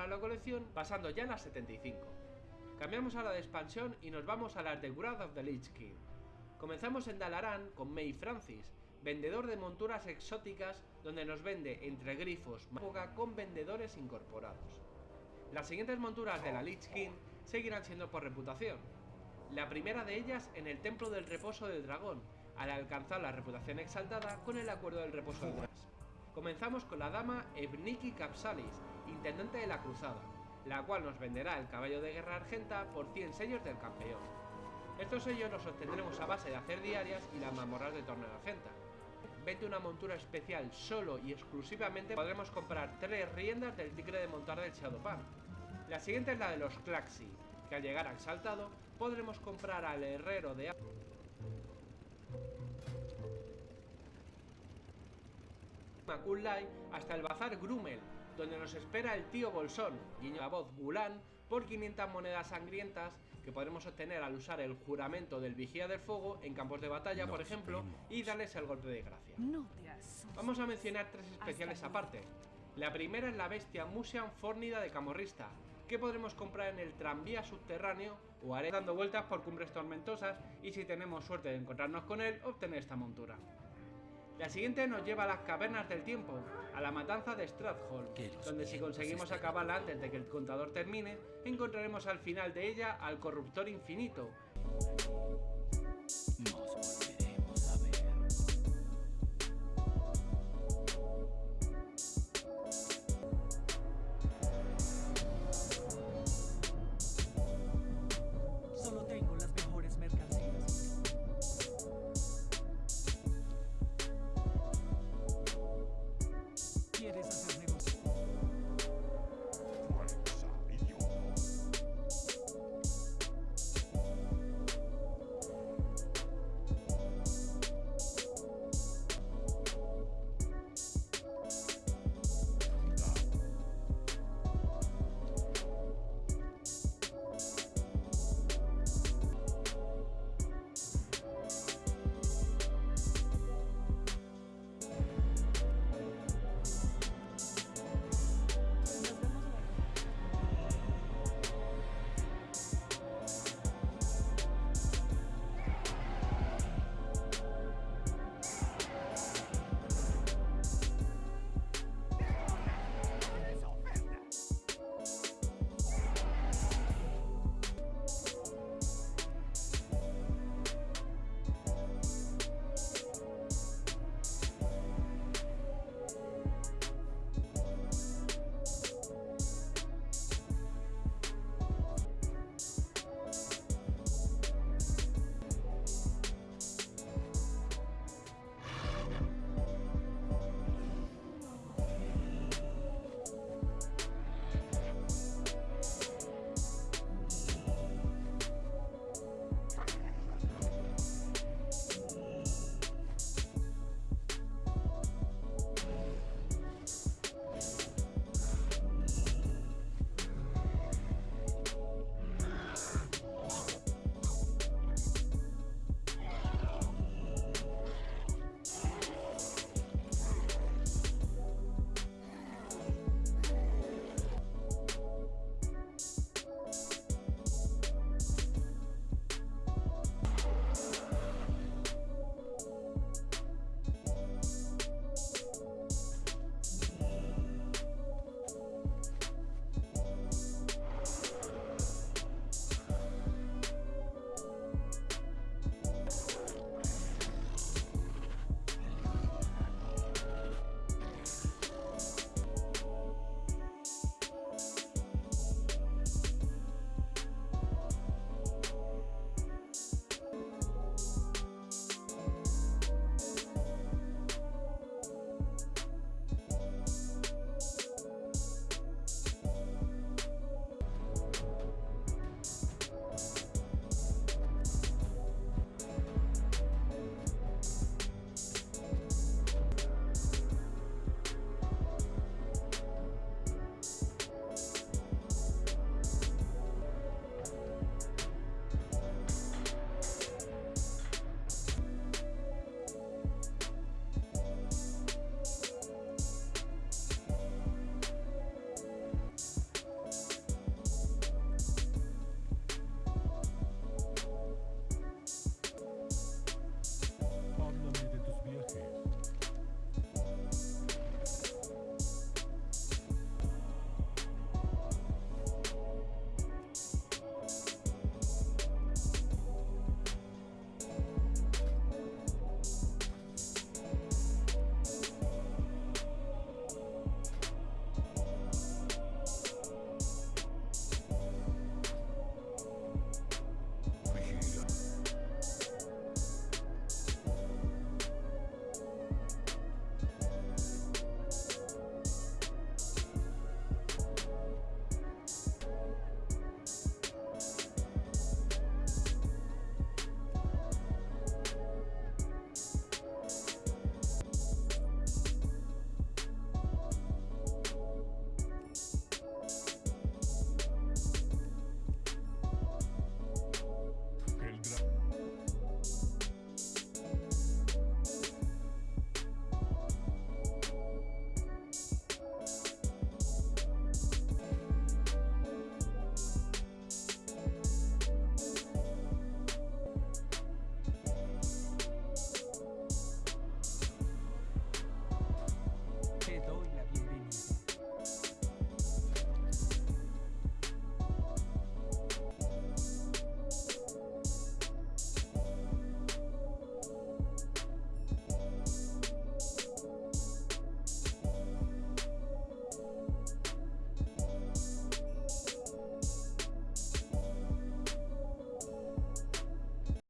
para la colección, pasando ya a las 75. Cambiamos a la de expansión y nos vamos a las de Wrath of the Lich King. Comenzamos en Dalaran con May Francis, vendedor de monturas exóticas donde nos vende entre grifos época con vendedores incorporados. Las siguientes monturas de la Lich King seguirán siendo por reputación. La primera de ellas en el Templo del Reposo del Dragón, al alcanzar la reputación exaltada con el Acuerdo del Reposo del Dragón. Comenzamos con la dama Evniki Capsalis, intendente de la Cruzada, la cual nos venderá el caballo de guerra argenta por 100 sellos del campeón. Estos sellos los obtendremos a base de hacer diarias y las mamorras de torneo argenta. Vete una montura especial solo y exclusivamente podremos comprar tres riendas del tigre de montar del Shadowpan. La siguiente es la de los Claxi, que al llegar a exaltado podremos comprar al herrero de Makulai hasta el bazar Grumel, donde nos espera el tío Bolsón, guiño la voz Gulan, por 500 monedas sangrientas que podremos obtener al usar el juramento del vigía del fuego en campos de batalla, por ejemplo, y darles el golpe de gracia. Vamos a mencionar tres especiales aparte. La primera es la bestia Musian Fórnida de Camorrista, que podremos comprar en el tranvía subterráneo o haré dando vueltas por cumbres tormentosas y si tenemos suerte de encontrarnos con él, obtener esta montura. La siguiente nos lleva a las cavernas del tiempo, a la matanza de Strathold, donde si conseguimos acabarla antes de que el contador termine, encontraremos al final de ella al corruptor infinito.